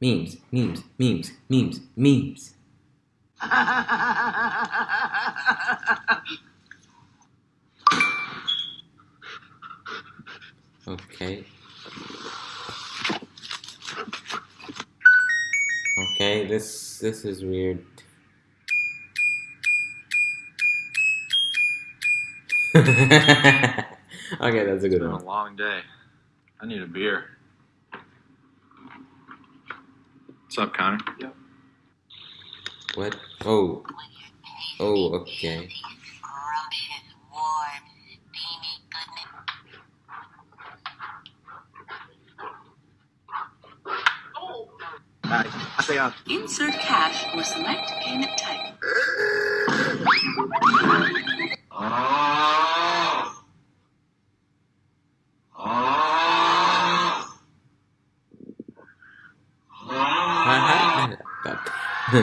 Memes, memes, memes, memes, memes. Okay. Okay, this this is weird. okay, that's a good one. It's been one. a long day. I need a beer. What's up, Connor? Yep. What? Oh. Oh, okay. Insert cash or select payment type.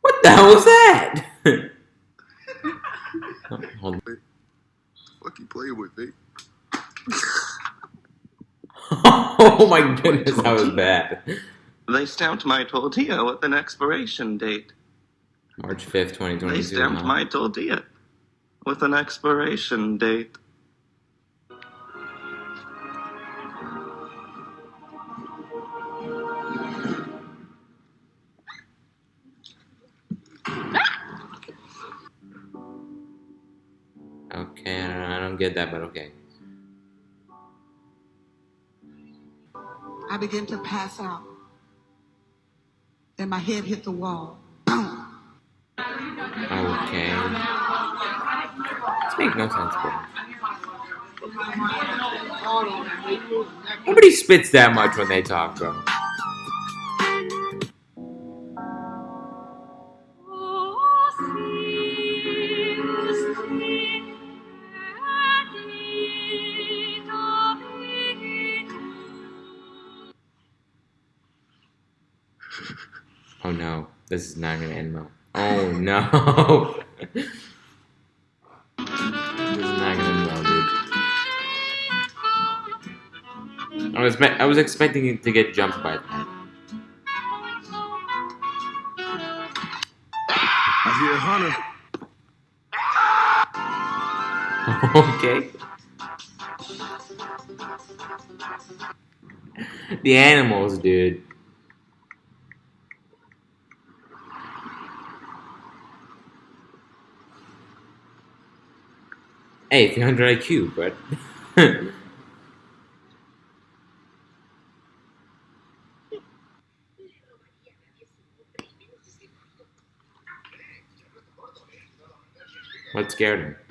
what the hell was that? Oh, hold on. Fuck you playing with, me? oh my goodness, that was bad. They stamped my tortilla with an expiration date. March 5th, 2022. They stamped my tortilla with an expiration date. Get that, but okay. I began to pass out. Then my head hit the wall. Boom. Okay. This makes no sense, bro. Nobody spits that much when they talk, bro. Oh no, this is not gonna end well. Oh no. this is not gonna end well, dude. I was I was expecting it to get jumped by that. I hear Hunter. okay. The animals, dude. Hey, 300 IQ, but. what scared him?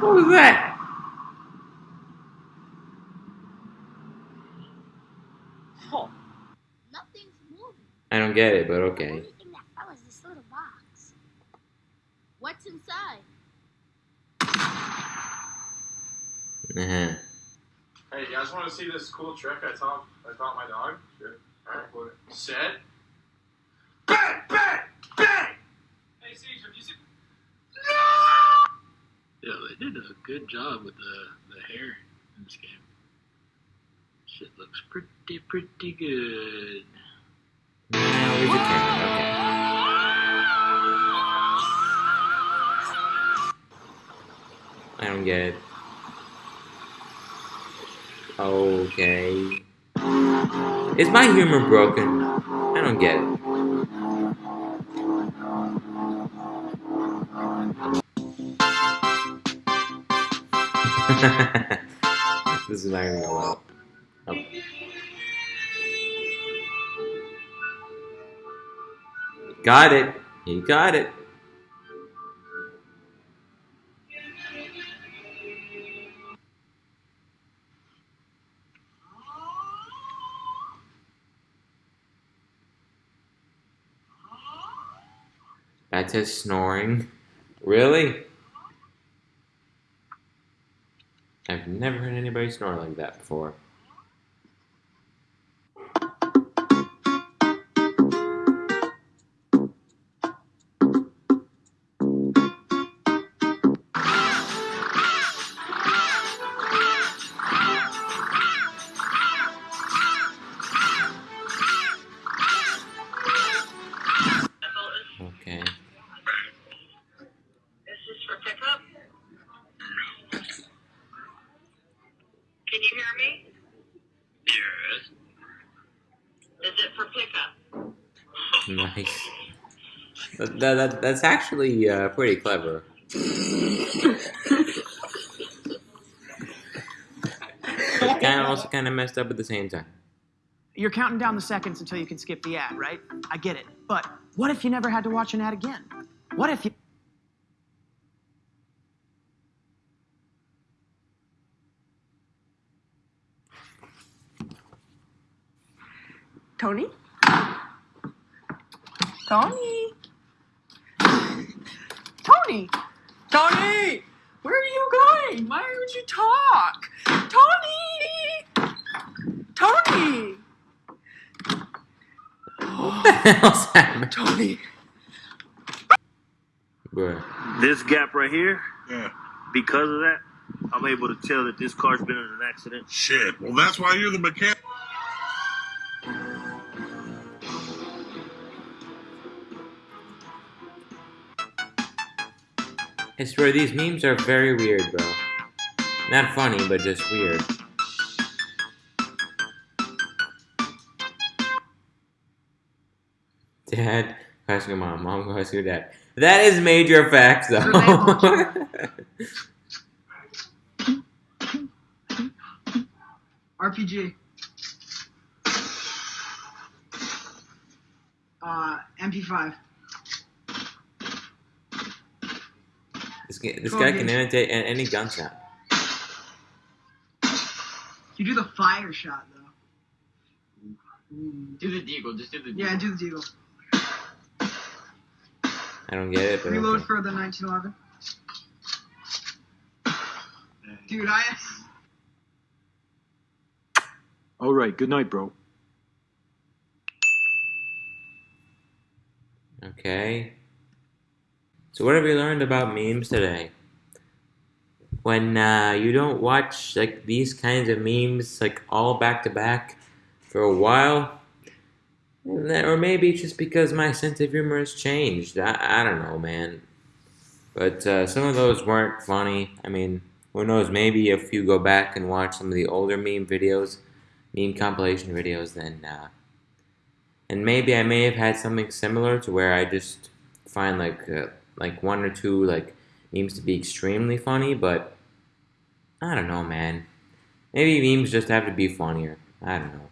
what was that? Oh, nothing's moving. I don't get it, but okay. Only thing that fell is this little box. What's inside? Uh-huh. Hey, you guys want to see this cool trick I taught I taught my dog? Sure. All right. What? Set. Bang! Bang! Bang! Hey, Siege, have you seen? Yeah, they did a good job with the, the hair in this game. Shit looks pretty, pretty good. Now where's the? Okay. I don't get it. Okay. Is my humor broken? I don't get it. this is not gonna go well. Oh. Got it. You got it. That says snoring. Really? I've never heard anybody snore like that before. Nice. That, that, that- that's actually uh, pretty clever. But kind of also kind of messed up at the same time. You're counting down the seconds until you can skip the ad, right? I get it. But what if you never had to watch an ad again? What if you. Tony? Tony? Tony! Tony! Where are you going? Why would you talk? Tony! Tony! What the hell's happening? Tony! Bruh. This gap right here, Yeah. because of that, I'm able to tell that this car's been in an accident. Shit. Well, that's why you're the mechanic. I swear these memes are very weird, bro. Not funny, but just weird. Dad, ask your mom. Mom, go ask your dad. That is major facts, though. RPG. Uh, MP5. This guy, this guy can imitate any gun sound. You do the fire shot, though. Do the deagle, just do the Yeah, do the deagle. I don't get it, but Reload okay. for the 1911. Dude, I. All right. Good night, bro. Okay. So what have we learned about memes today? When uh, you don't watch like these kinds of memes like all back to back for a while, or maybe it's just because my sense of humor has changed. I, I don't know, man. But uh, some of those weren't funny. I mean, who knows? Maybe if you go back and watch some of the older meme videos, meme compilation videos, then uh, and maybe I may have had something similar to where I just find like uh, like one or two like memes to be extremely funny, but I don't know, man. Maybe memes just have to be funnier. I don't know.